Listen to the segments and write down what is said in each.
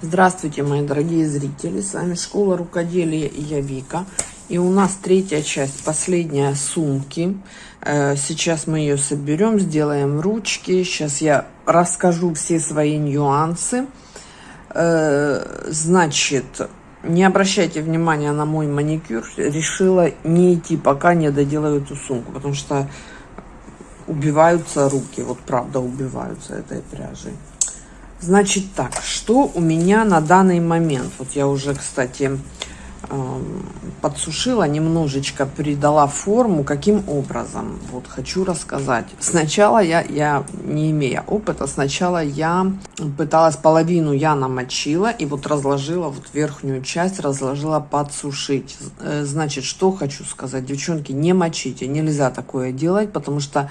Здравствуйте, мои дорогие зрители! С вами Школа Рукоделия и я Вика. И у нас третья часть, последняя сумки. Э, сейчас мы ее соберем, сделаем ручки. Сейчас я расскажу все свои нюансы. Э, значит, не обращайте внимания на мой маникюр. Решила не идти, пока не доделаю эту сумку, потому что убиваются руки. Вот правда убиваются этой пряжей. Значит так, что у меня на данный момент? Вот я уже, кстати, эм, подсушила, немножечко придала форму. Каким образом? Вот хочу рассказать. Сначала я, я не имея опыта, сначала я пыталась половину я намочила и вот разложила вот верхнюю часть, разложила подсушить. Э, значит, что хочу сказать, девчонки, не мочите, нельзя такое делать, потому что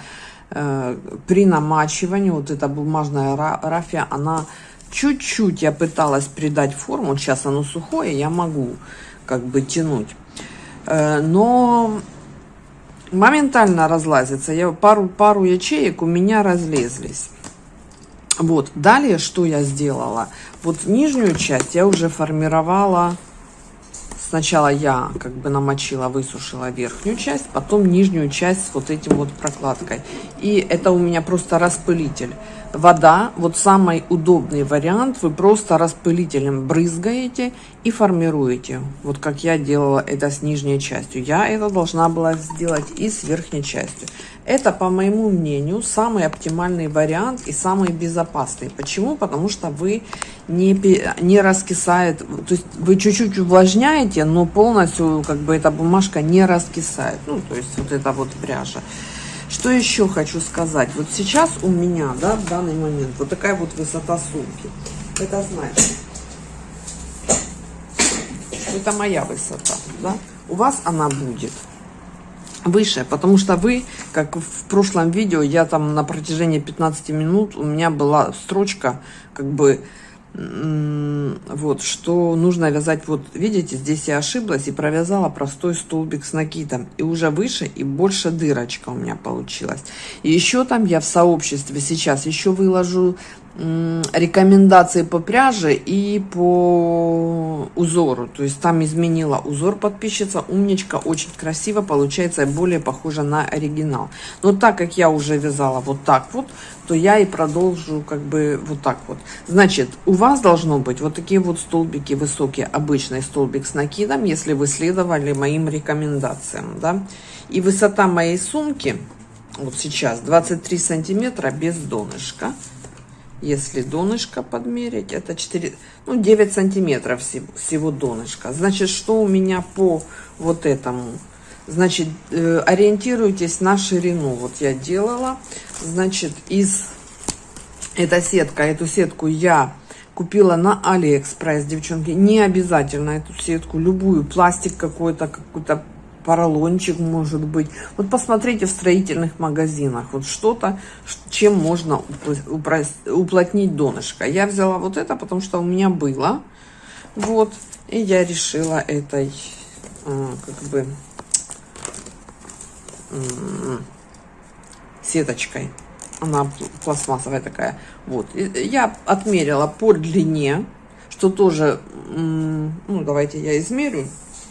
при намачивании, вот эта бумажная рафия, она чуть-чуть я пыталась придать форму, сейчас оно сухое, я могу как бы тянуть. Э, но моментально разлазится. Я пару, пару ячеек у меня разлезлись. Вот, далее что я сделала? Вот нижнюю часть я уже формировала Сначала я как бы намочила, высушила верхнюю часть, потом нижнюю часть с вот этим вот прокладкой. И это у меня просто распылитель. Вода, вот самый удобный вариант, вы просто распылителем брызгаете и формируете. Вот как я делала это с нижней частью. Я это должна была сделать и с верхней частью. Это, по моему мнению, самый оптимальный вариант и самый безопасный. Почему? Потому что вы не, не раскисает, то есть вы чуть-чуть увлажняете, но полностью как бы эта бумажка не раскисает. Ну, то есть вот эта вот пряжа. Что еще хочу сказать? Вот сейчас у меня, да, в данный момент, вот такая вот высота сумки. Это значит, это моя высота, да? У вас она будет выше, потому что вы, как в прошлом видео, я там на протяжении 15 минут, у меня была строчка, как бы, вот, что нужно вязать, вот, видите, здесь я ошиблась и провязала простой столбик с накидом, и уже выше и больше дырочка у меня получилась. И еще там я в сообществе сейчас еще выложу рекомендации по пряже и по узору. То есть там изменила узор подписчица. Умничка, очень красиво получается, более похоже на оригинал. Но так как я уже вязала вот так вот, то я и продолжу как бы вот так вот. Значит, у вас должно быть вот такие вот столбики высокие, обычный столбик с накидом, если вы следовали моим рекомендациям, да. И высота моей сумки, вот сейчас 23 сантиметра без донышка если донышко подмерить, это 4, ну, 9 сантиметров всего, всего донышка. Значит, что у меня по вот этому? Значит, э, ориентируйтесь на ширину. Вот я делала, значит, из, эта сетка, эту сетку я купила на Алиэкспресс, девчонки. Не обязательно эту сетку, любую, пластик какой-то, какой-то поролончик может быть. Вот посмотрите в строительных магазинах, вот что-то, чем можно уплотнить донышко. Я взяла вот это, потому что у меня было, вот, и я решила этой, а, как бы, сеточкой. Она пластмассовая такая. Вот. Я отмерила по длине, что тоже, ну, давайте я измерю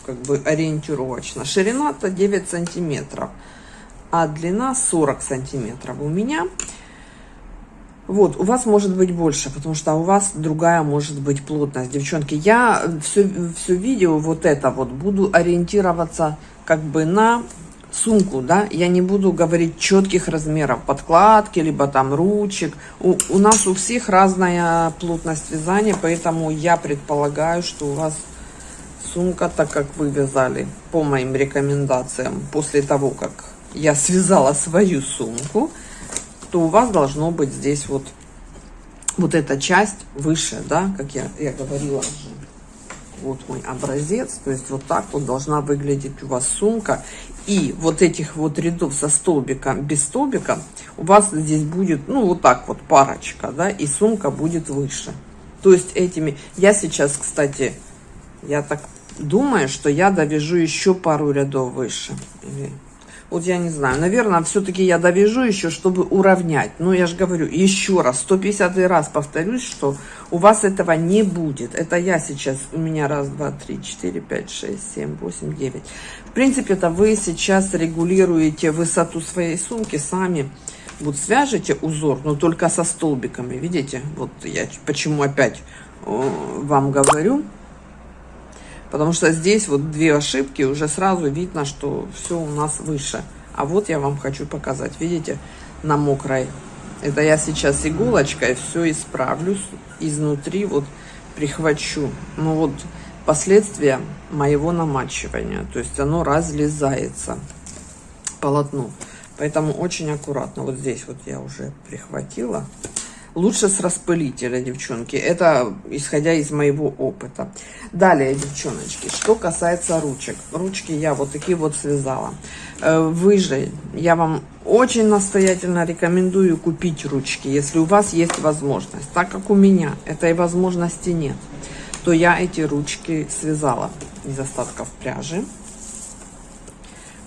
как бы ориентировочно. Ширина-то 9 сантиметров, а длина 40 сантиметров у меня. Вот, у вас может быть больше, потому что у вас другая может быть плотность. Девчонки, я все, все видео вот это вот буду ориентироваться как бы на сумку, да, я не буду говорить четких размеров подкладки, либо там ручек. У, у нас у всех разная плотность вязания, поэтому я предполагаю, что у вас сумка, так как вы вязали по моим рекомендациям, после того, как я связала свою сумку, то у вас должно быть здесь вот, вот эта часть выше, да, как я, я говорила. Вот мой образец, то есть вот так вот должна выглядеть у вас сумка. И вот этих вот рядов со столбиком, без столбика, у вас здесь будет, ну, вот так вот парочка, да, и сумка будет выше. То есть этими, я сейчас, кстати, я так думаю, что я довяжу еще пару рядов выше. Вот я не знаю, наверное, все-таки я довяжу еще, чтобы уравнять. Но я же говорю, еще раз, 150 раз повторюсь, что у вас этого не будет. Это я сейчас, у меня раз, два, три, четыре, пять, шесть, семь, восемь, девять. В принципе, это вы сейчас регулируете высоту своей сумки сами. Вот свяжете узор, но только со столбиками, видите? Вот я почему опять э, вам говорю. Потому что здесь вот две ошибки, уже сразу видно, что все у нас выше. А вот я вам хочу показать, видите, на мокрой. Это я сейчас иголочкой все исправлю изнутри, вот прихвачу. Ну вот последствия моего намачивания. То есть оно разлезается полотно. Поэтому очень аккуратно. Вот здесь вот я уже прихватила. Лучше с распылителя, девчонки. Это исходя из моего опыта. Далее, девчоночки, что касается ручек. Ручки я вот такие вот связала. Э, вы же, я вам очень настоятельно рекомендую купить ручки, если у вас есть возможность. Так как у меня этой возможности нет, то я эти ручки связала из остатков пряжи.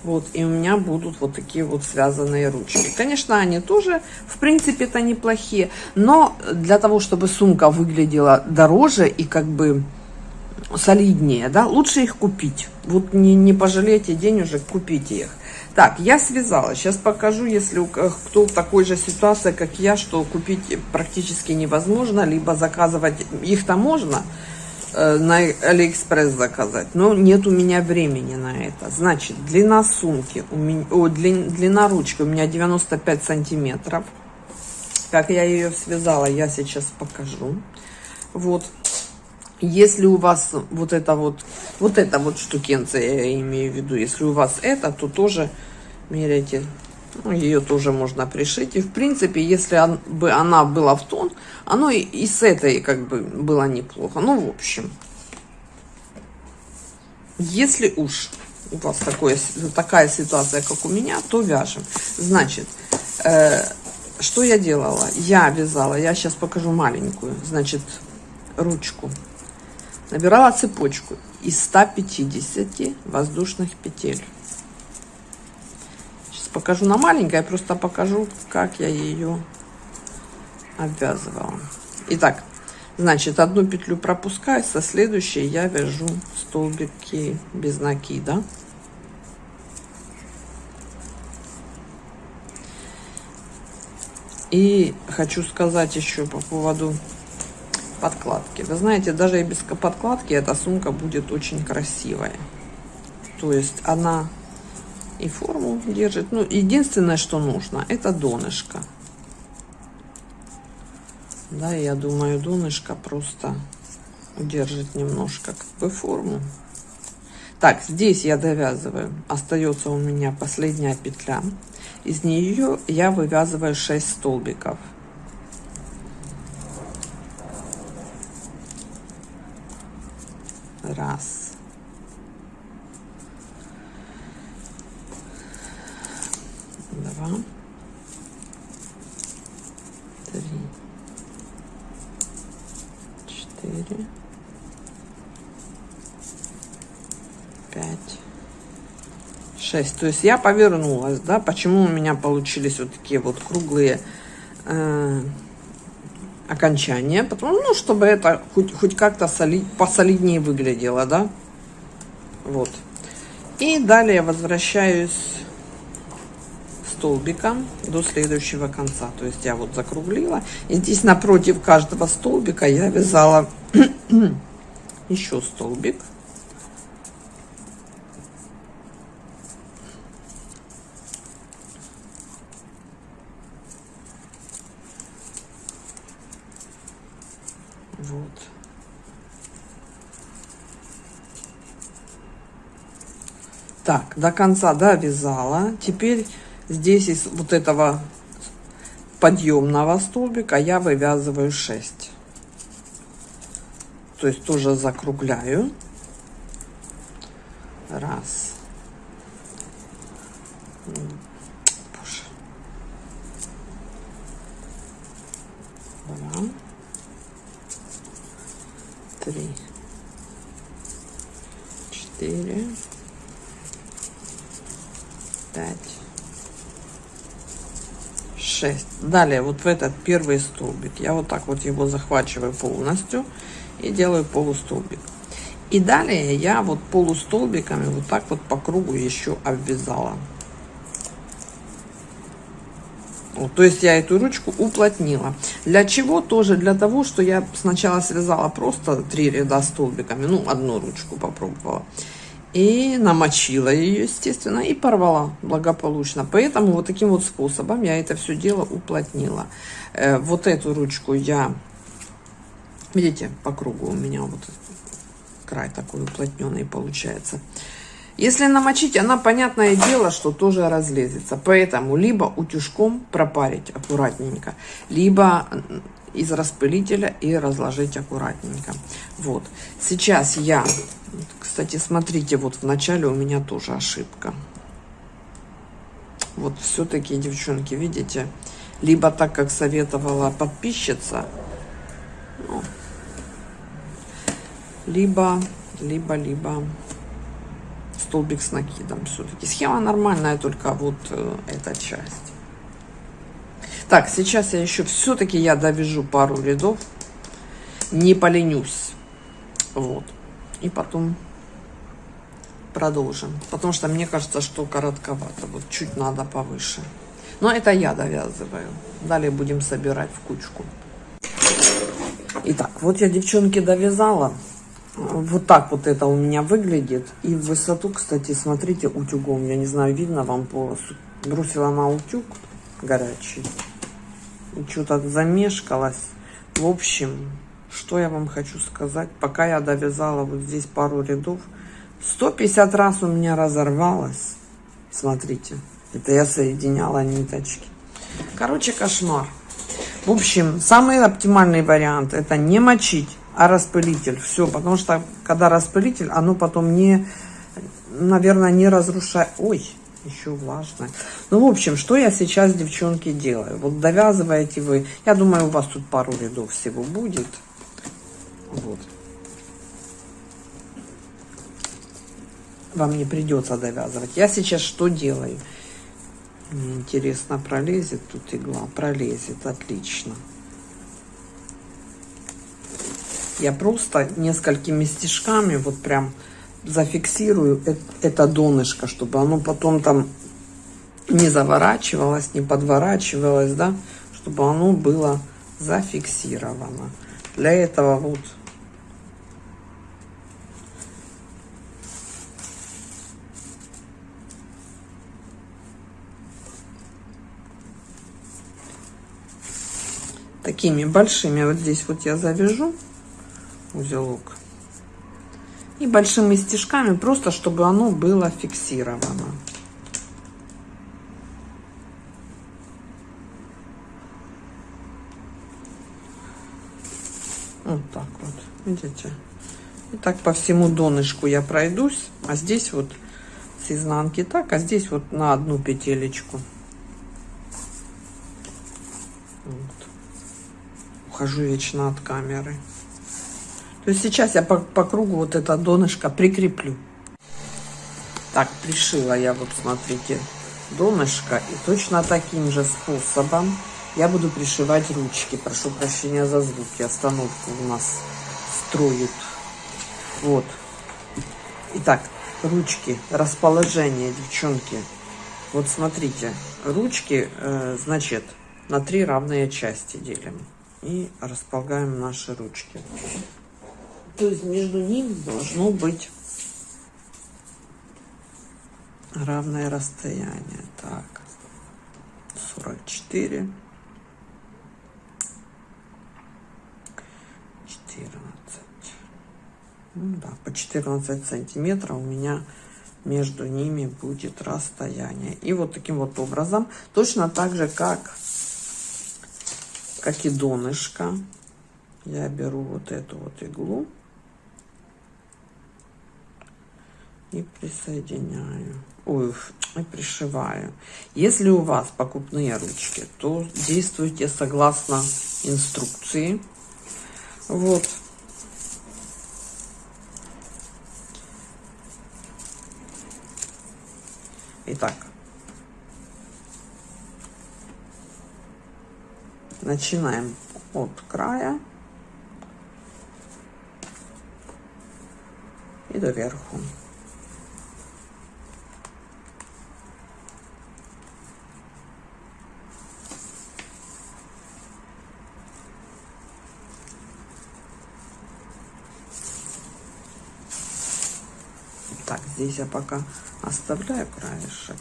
Вот, и у меня будут вот такие вот связанные ручки. Конечно, они тоже, в принципе, это неплохие, но для того, чтобы сумка выглядела дороже и как бы солиднее, да, лучше их купить. Вот не, не пожалейте денежек, купите их. Так, я связала. Сейчас покажу, если кто в такой же ситуации, как я, что купить практически невозможно, либо заказывать их-то можно, на Алиэкспресс заказать. Но нет у меня времени на это. Значит, длина сумки, у меня, о, длин, длина ручки у меня 95 сантиметров. Как я ее связала, я сейчас покажу. Вот. Если у вас вот это вот, вот эта вот штукенция, я имею в виду, если у вас это, то тоже меряйте ну, ее тоже можно пришить. И в принципе, если он, бы она была в тон, оно и, и с этой как бы было неплохо. Ну, в общем. Если уж у вас такое, такая ситуация, как у меня, то вяжем. Значит, э, что я делала? Я вязала, я сейчас покажу маленькую, значит, ручку. Набирала цепочку из 150 воздушных петель покажу на маленькой, я просто покажу, как я ее обвязывала. Итак, значит, одну петлю пропускаю, со следующей я вяжу столбики без накида. И хочу сказать еще по поводу подкладки. Вы знаете, даже и без подкладки эта сумка будет очень красивая. То есть она и форму держит. Ну, единственное, что нужно, это донышко. Да, я думаю, донышко просто удержит немножко как бы форму. Так, здесь я довязываю. Остается у меня последняя петля. Из нее я вывязываю 6 столбиков. Раз. 6. То есть я повернулась, да, почему у меня получились вот такие вот круглые э, окончания. Потому, ну, чтобы это хоть, хоть как-то соли, посолиднее выглядело, да. Вот. И далее возвращаюсь столбиком до следующего конца. То есть я вот закруглила. И здесь напротив каждого столбика я вязала еще столбик. До конца довязала. Теперь Здесь из вот этого подъемного столбика я вывязываю 6. То есть тоже закругляю. Раз. Боже. Два. Три. Четыре. Пять 6. Далее вот в этот первый столбик я вот так вот его захвачиваю полностью и делаю полустолбик. И далее я вот полустолбиками вот так вот по кругу еще обвязала. Вот, то есть я эту ручку уплотнила. Для чего? Тоже для того, что я сначала связала просто три ряда столбиками, ну, одну ручку попробовала. И намочила ее, естественно, и порвала благополучно. Поэтому вот таким вот способом я это все дело уплотнила. Э, вот эту ручку я, видите, по кругу у меня вот край такой уплотненный получается. Если намочить, она, понятное дело, что тоже разлезется. Поэтому либо утюжком пропарить аккуратненько, либо из распылителя и разложить аккуратненько. Вот. Сейчас я, кстати, смотрите, вот в начале у меня тоже ошибка. Вот все-таки, девчонки, видите, либо так, как советовала подписчица, ну, либо, либо, либо столбик с накидом все-таки. Схема нормальная, только вот э, эта часть. Так, сейчас я еще все-таки я довяжу пару рядов. Не поленюсь. Вот. И потом продолжим. Потому что мне кажется, что коротковато. Вот чуть надо повыше. Но это я довязываю. Далее будем собирать в кучку. Итак, вот я, девчонки, довязала. Вот так вот это у меня выглядит. И в высоту, кстати, смотрите, утюгом. Я не знаю, видно вам полосу. Бросила на утюг горячий. Что-то замешкалась. В общем, что я вам хочу сказать. Пока я довязала вот здесь пару рядов, 150 раз у меня разорвалось. Смотрите, это я соединяла ниточки. Короче, кошмар. В общем, самый оптимальный вариант это не мочить а распылитель. Все, потому что когда распылитель, оно потом не, наверное, не разрушает. Ой, еще влажное. Ну, в общем, что я сейчас, девчонки, делаю? Вот довязываете вы. Я думаю, у вас тут пару рядов всего будет. Вот. Вам не придется довязывать. Я сейчас что делаю? Мне интересно, пролезет тут игла? Пролезет, отлично. Я просто несколькими стежками вот прям зафиксирую это донышко, чтобы оно потом там не заворачивалось, не подворачивалось, да, чтобы оно было зафиксировано. Для этого вот такими большими вот здесь вот я завяжу узелок. И большими стежками, просто чтобы оно было фиксировано. Вот так вот, видите? И так по всему донышку я пройдусь, а здесь вот с изнанки так, а здесь вот на одну петелечку. Вот. Ухожу вечно от камеры. То есть сейчас я по, по кругу вот это донышко прикреплю. Так, пришила я вот, смотрите, донышко. И точно таким же способом я буду пришивать ручки. Прошу прощения за звуки. Остановку у нас строят. Вот. Итак, ручки, расположение, девчонки. Вот смотрите, ручки, э, значит, на три равные части делим. И располагаем наши ручки. То есть между ними должно быть равное расстояние. Так, 44, 14. Ну да, по 14 сантиметров у меня между ними будет расстояние. И вот таким вот образом, точно так же, как, как и донышко, я беру вот эту вот иглу и присоединяю. Ой, и пришиваю. Если у вас покупные ручки, то действуйте согласно инструкции. Вот. Итак. начинаем от края и до верху. Так, здесь я пока оставляю краешек.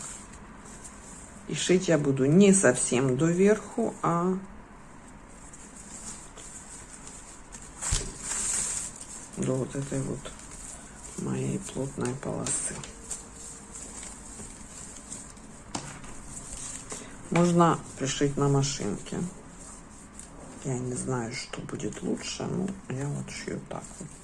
И шить я буду не совсем до верху, а до вот этой вот моей плотной полосы. Можно пришить на машинке. Я не знаю, что будет лучше, но я вот шью так вот.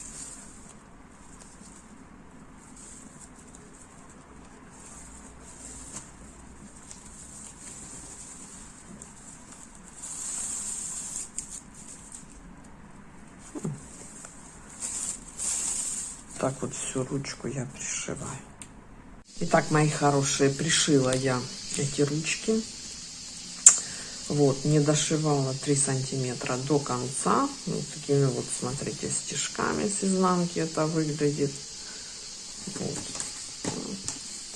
Так вот всю ручку я пришиваю. Итак, мои хорошие, пришила я эти ручки. Вот, не дошивала 3 сантиметра до конца. Вот такими вот, смотрите, стежками с изнанки это выглядит. Вот.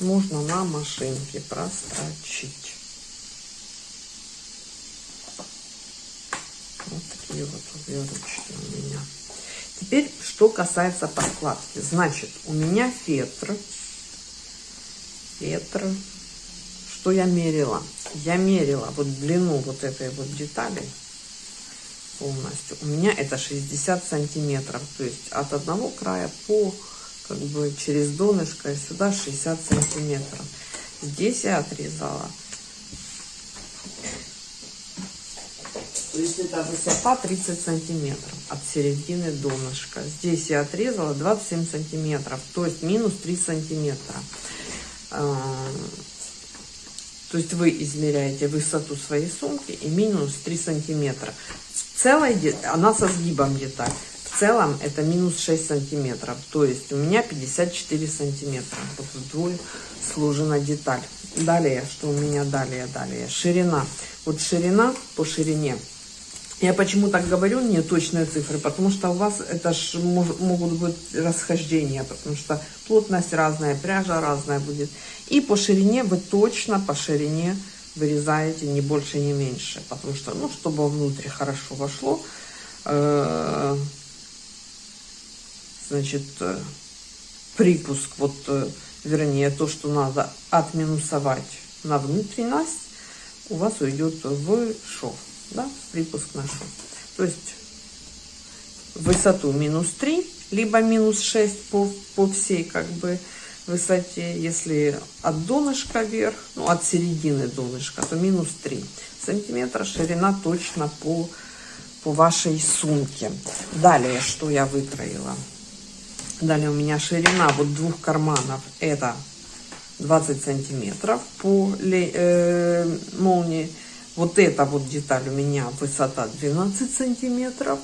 Можно на машинке прострочить. Вот такие вот две ручки у меня. Теперь, что касается подкладки. Значит, у меня фетр. Фетр. Что я мерила? Я мерила вот длину вот этой вот детали полностью. У меня это 60 сантиметров. То есть от одного края по как бы через донышко сюда 60 сантиметров. Здесь я отрезала Есть это высота 30 сантиметров от середины донышка. Здесь я отрезала 27 сантиметров, то есть минус 3 сантиметра. А, то есть вы измеряете высоту своей сумки и минус 3 сантиметра. В целой, она со сгибом деталь. В целом это минус 6 сантиметров. То есть у меня 54 сантиметра. Вот вдвое сложена деталь. Далее, что у меня далее, далее. Ширина. Вот ширина по ширине я почему так говорю, не точные цифры, потому что у вас это ж могут быть расхождения, потому что плотность разная, пряжа разная будет. И по ширине вы точно по ширине вырезаете не больше, не меньше, потому что, ну, чтобы внутрь хорошо вошло, э, значит, э, припуск, вот, э, вернее, то, что надо отминусовать на внутренность, у вас уйдет в шов да, припуск нашел. То есть высоту минус 3, либо минус 6 по, по всей как бы высоте. Если от донышка вверх, ну от середины донышка, то минус 3 сантиметра. Ширина точно по, по вашей сумке. Далее, что я выкроила. Далее у меня ширина вот двух карманов. Это 20 сантиметров по э, молнии. Вот эта вот деталь у меня высота 12 сантиметров,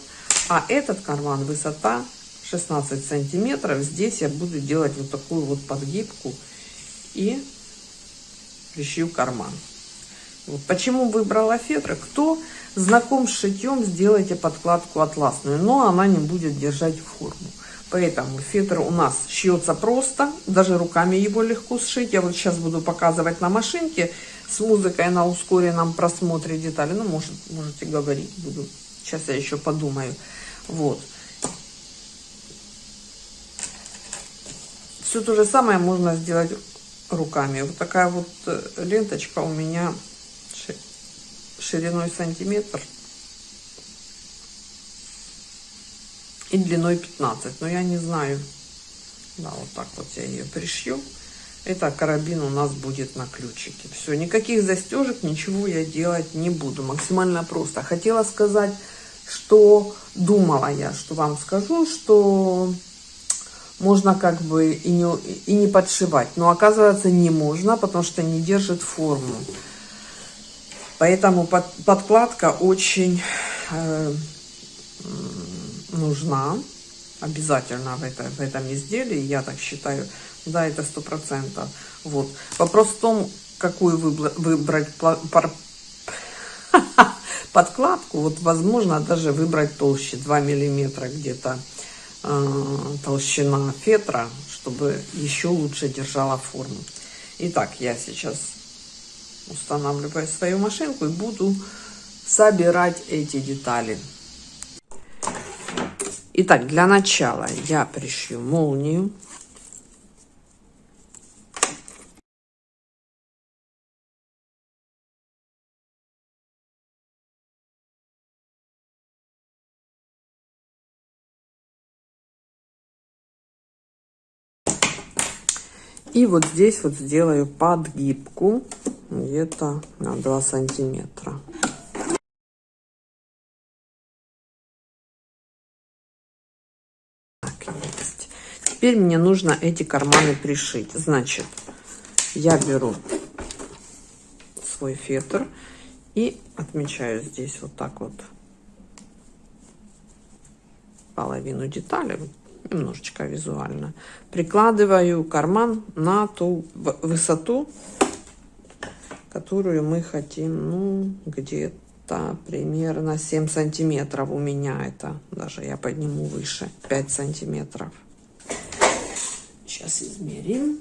а этот карман высота 16 сантиметров. Здесь я буду делать вот такую вот подгибку и пришью карман. Вот почему выбрала фетр? Кто знаком с шитьем, сделайте подкладку атласную, но она не будет держать форму. Поэтому фетр у нас шьется просто, даже руками его легко сшить. Я вот сейчас буду показывать на машинке с музыкой на ускоренном просмотре детали. Ну, может, можете говорить, буду. Сейчас я еще подумаю. Вот. Все то же самое можно сделать руками. Вот такая вот э, ленточка у меня шириной сантиметр и длиной 15. Но я не знаю. Да, вот так вот я ее пришью. Это карабин у нас будет на ключике. Все, никаких застежек, ничего я делать не буду. Максимально просто. Хотела сказать, что думала я, что вам скажу, что можно как бы и не, и не подшивать. Но оказывается не можно, потому что не держит форму. Поэтому под, подкладка очень э, нужна. Обязательно в, это, в этом изделии, я так считаю. Да, это сто процентов. Вот. Вопрос в том, какую выбрать подкладку, вот возможно даже выбрать толще, 2 миллиметра где-то э, толщина фетра, чтобы еще лучше держала форму. Итак, я сейчас устанавливаю свою машинку и буду собирать эти детали. Итак, для начала я пришью молнию. И вот здесь вот сделаю подгибку где-то на 2 сантиметра. Теперь мне нужно эти карманы пришить. Значит, я беру свой фетр и отмечаю здесь вот так вот половину детали немножечко визуально. Прикладываю карман на ту высоту, которую мы хотим, ну, где-то примерно 7 сантиметров у меня это. Даже я подниму выше, 5 сантиметров. Сейчас измерим.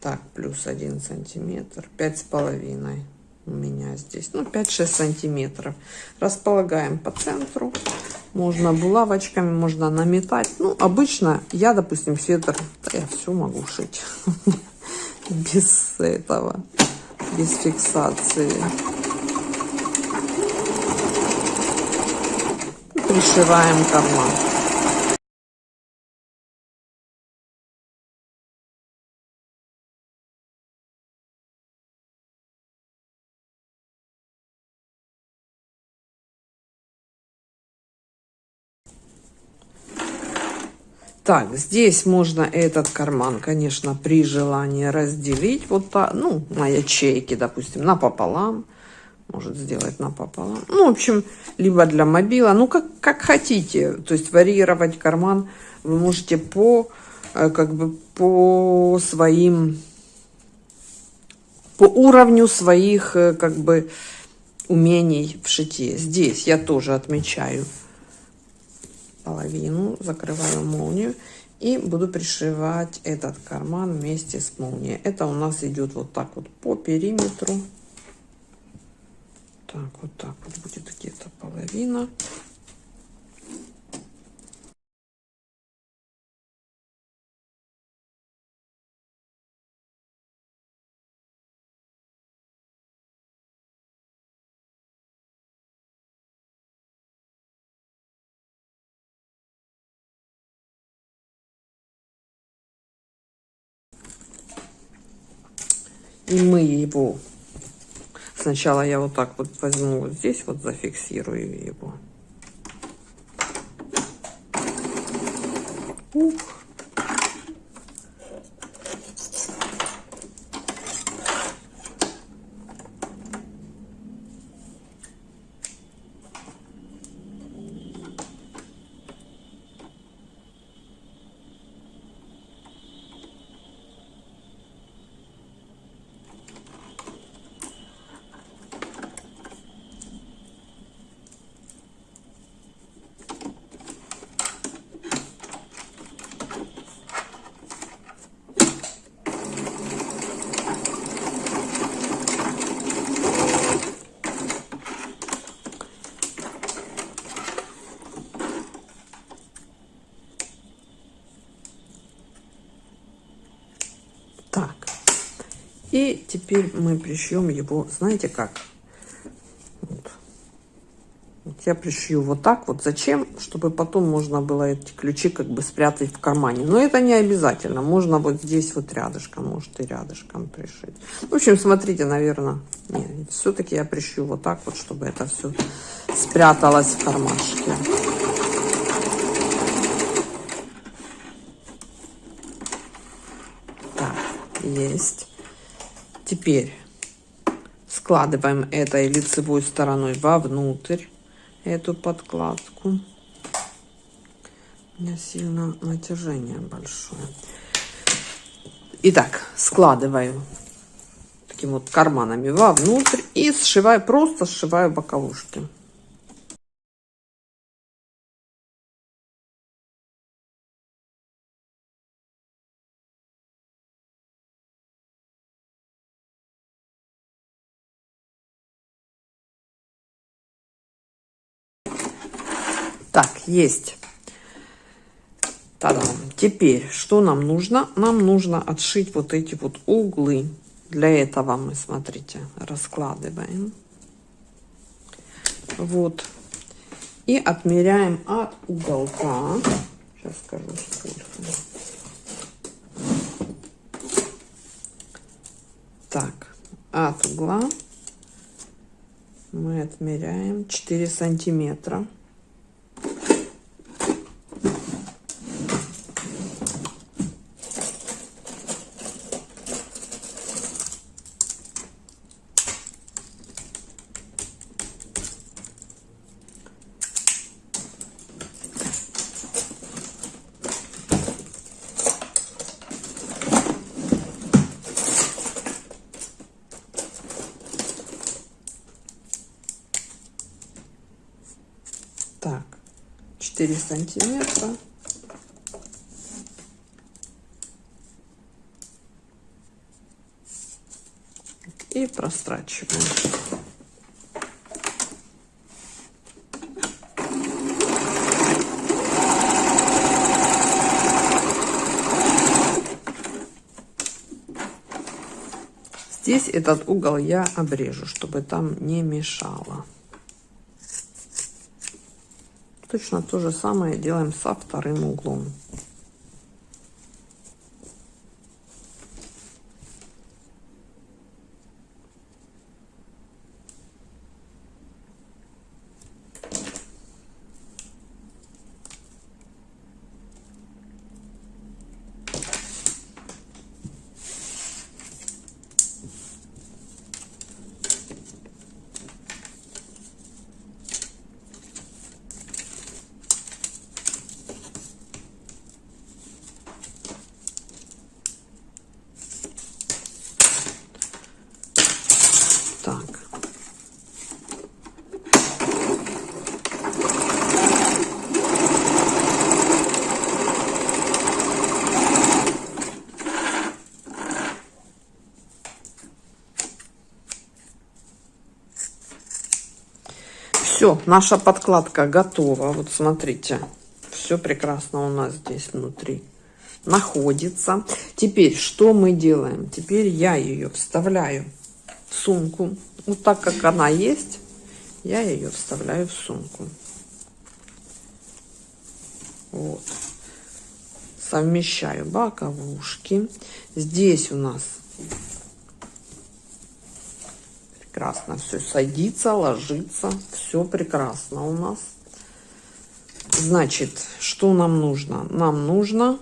Так, плюс 1 сантиметр, пять с половиной у меня здесь, ну, 5-6 сантиметров. Располагаем по центру. Можно булавочками, можно наметать. Ну, обычно я, допустим, фетр, да я все могу шить. Без этого, без фиксации. Пришиваем карман. Так, здесь можно этот карман, конечно, при желании разделить вот так, ну, на ячейки, допустим, напополам. Может сделать напополам. Ну, в общем, либо для мобила, ну, как, как хотите. То есть варьировать карман вы можете по, э, как бы, по своим, по уровню своих, э, как бы, умений в шитье. Здесь я тоже отмечаю половину, закрываю молнию и буду пришивать этот карман вместе с молнией. Это у нас идет вот так вот по периметру. Так, вот так вот будет где-то половина. И мы его... Сначала я вот так вот возьму вот здесь, вот зафиксирую его. Ух. И теперь мы пришьем его, знаете как? Вот. Я пришью вот так вот. Зачем? Чтобы потом можно было эти ключи как бы спрятать в кармане. Но это не обязательно. Можно вот здесь вот рядышком, может и рядышком пришить. В общем, смотрите, наверное, все-таки я пришью вот так вот, чтобы это все спряталось в кармашке. Есть. Теперь складываем этой лицевой стороной вовнутрь эту подкладку. У меня сильно натяжение большое. Итак, складываю такими вот карманами вовнутрь и сшиваю, просто сшиваю боковушки. Есть. Та-дам. Теперь, что нам нужно? Нам нужно отшить вот эти вот углы. Для этого мы, смотрите, раскладываем. Вот. И отмеряем от уголка. Сейчас скажу, сколько. Так, от угла мы отмеряем 4 сантиметра. Так, 4 сантиметра. И прострачиваем. Здесь этот угол я обрежу, чтобы там не мешало. Точно то же самое делаем со вторым углом. Так. Все, наша подкладка готова. Вот смотрите, все прекрасно у нас здесь внутри находится. Теперь что мы делаем? Теперь я ее вставляю в сумку. Вот так как она есть, я ее вставляю в сумку. Вот. Совмещаю боковушки. Здесь у нас прекрасно все садится, ложится. Все прекрасно у нас. Значит, что нам нужно? Нам нужно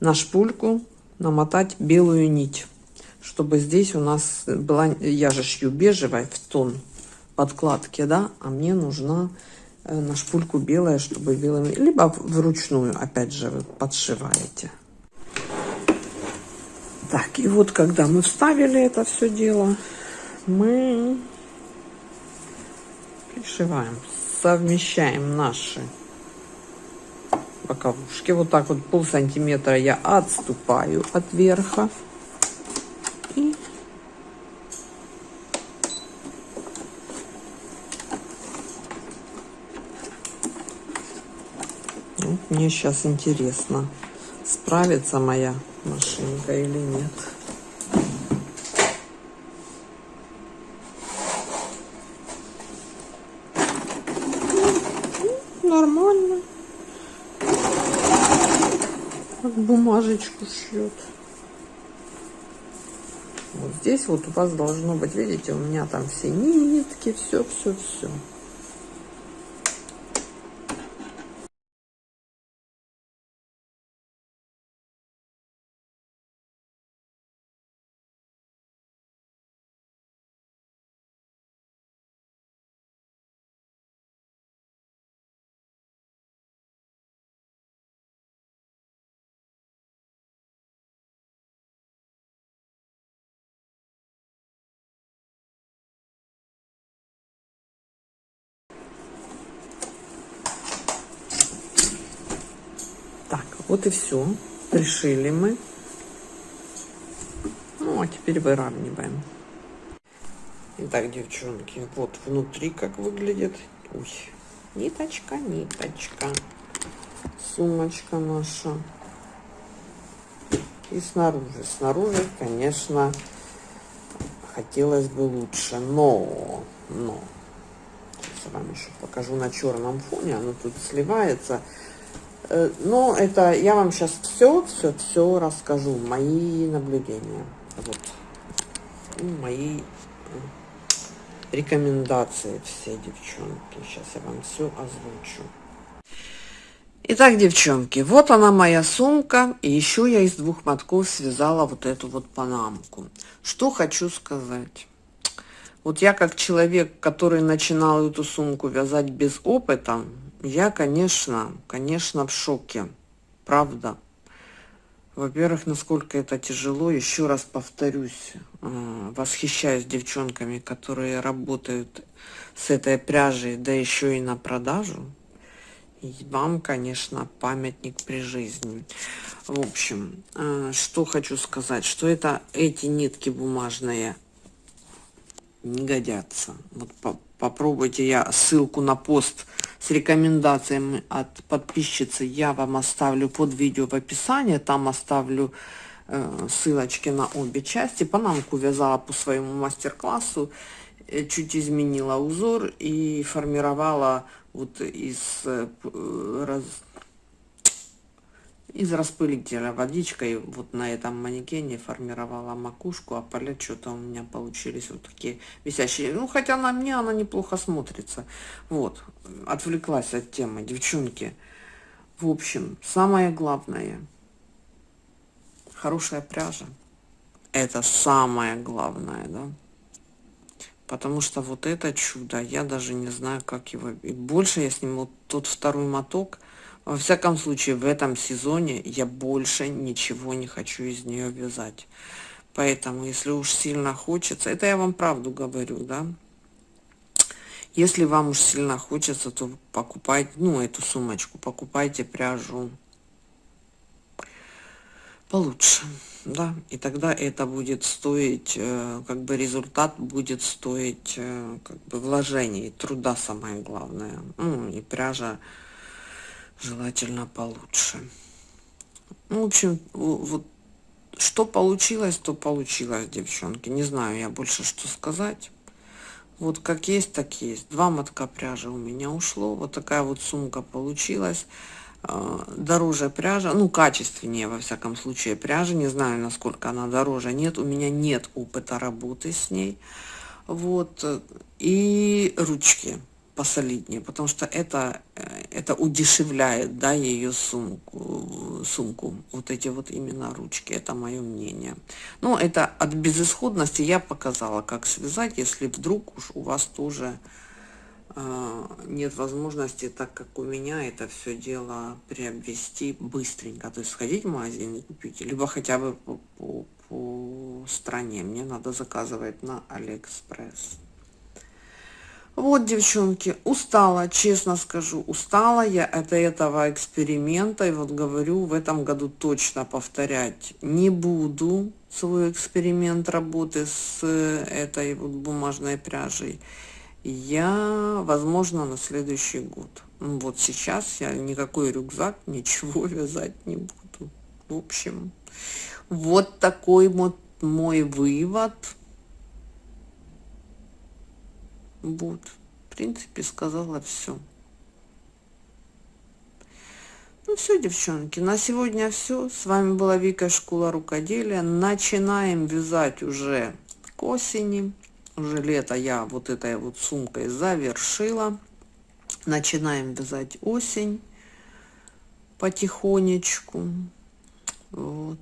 на шпульку намотать белую нить чтобы здесь у нас была, я же шью бежевая в тон подкладки, да, а мне нужна э, на шпульку белая, чтобы белыми, либо вручную, опять же, вы подшиваете. Так, и вот когда мы вставили это все дело, мы пришиваем, совмещаем наши боковушки. Вот так вот пол сантиметра я отступаю от верха. Мне сейчас интересно, справится моя машинка или нет. Как бумажечку шьет. Вот здесь вот у вас должно быть, видите, у меня там все нитки, все, Вот и все. Пришили мы. Ну, а теперь выравниваем. Итак, девчонки, вот внутри как выглядит. Ой, ниточка, ниточка. Сумочка наша. И снаружи. Снаружи, конечно, хотелось бы лучше, но, но, сейчас вам еще покажу на черном фоне, оно тут сливается. Э, но это я вам сейчас все, все, все расскажу, мои наблюдения, вот, мои рекомендации все, девчонки. Сейчас я вам все озвучу. Итак, девчонки, вот она моя сумка. И еще я из двух мотков связала вот эту вот панамку. Что хочу сказать. Вот я как человек, который начинал эту сумку вязать без опыта, я, конечно, конечно, в шоке. Правда. Во-первых, насколько это тяжело, еще раз повторюсь, э, восхищаюсь девчонками, которые работают с этой пряжей, да еще и на продажу. И вам, конечно, памятник при жизни. В общем, э, что хочу сказать, что это эти нитки бумажные не годятся. Вот по попробуйте, я ссылку на пост с рекомендациями от подписчицы я вам оставлю под видео в описании. Там оставлю э, ссылочки на обе части. Панамку вязала по своему мастер-классу. Э, чуть изменила узор и формировала вот из э, раз, из распылителя водичкой вот на этом манекене формировала макушку, а поля что-то у меня получились вот такие висящие. Ну, хотя на мне она неплохо смотрится. Вот, отвлеклась от темы, девчонки. В общем, самое главное, хорошая пряжа. Это самое главное, да. Потому что вот это чудо, я даже не знаю, как его... И больше я сниму тот второй моток – во всяком случае, в этом сезоне я больше ничего не хочу из нее вязать. Поэтому, если уж сильно хочется, это я вам правду говорю, да, если вам уж сильно хочется, то покупайте, ну, эту сумочку, покупайте пряжу получше, да, и тогда это будет стоить, э, как бы результат будет стоить, э, как бы вложений, труда самое главное, ну, и пряжа желательно получше. Ну, в общем, вот что получилось, то получилось, девчонки. Не знаю я больше, что сказать. Вот как есть, так есть. Два мотка пряжи у меня ушло. Вот такая вот сумка получилась. А, дороже пряжа, ну, качественнее, во всяком случае, пряжа. Не знаю, насколько она дороже. Нет, у меня нет опыта работы с ней. Вот. И ручки посолиднее, потому что это, э, это удешевляет, да, ее сумку, сумку, вот эти вот именно ручки, это мое мнение. Но это от безысходности я показала, как связать, если вдруг уж у вас тоже э, нет возможности, так как у меня это все дело приобрести быстренько, то есть сходить в магазин и купить, либо хотя бы по, по, по стране, мне надо заказывать на Алиэкспресс. Вот, девчонки, устала, честно скажу, устала я от этого эксперимента. И вот говорю, в этом году точно повторять не буду свой эксперимент работы с этой вот бумажной пряжей. Я, возможно, на следующий год. Вот сейчас я никакой рюкзак, ничего вязать не буду. В общем, вот такой вот мой вывод Вот, в принципе, сказала все. Ну все, девчонки, на сегодня все. С вами была Вика Школа Рукоделия. Начинаем вязать уже к осени. Уже лето я вот этой вот сумкой завершила. Начинаем вязать осень потихонечку. Вот.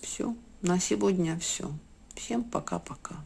Все. На сегодня все. Всем пока-пока.